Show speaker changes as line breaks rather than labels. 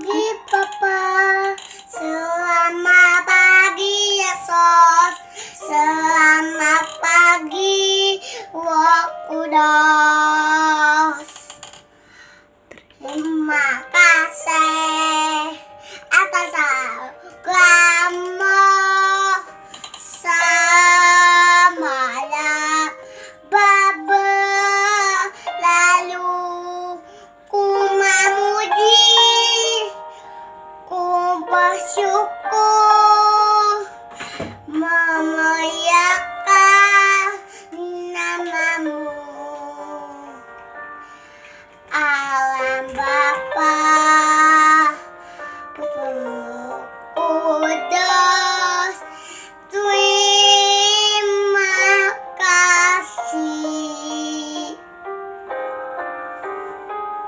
pagi Papa. Selamat pagi Yesus. Selamat pagi Wokudos Terima kasih.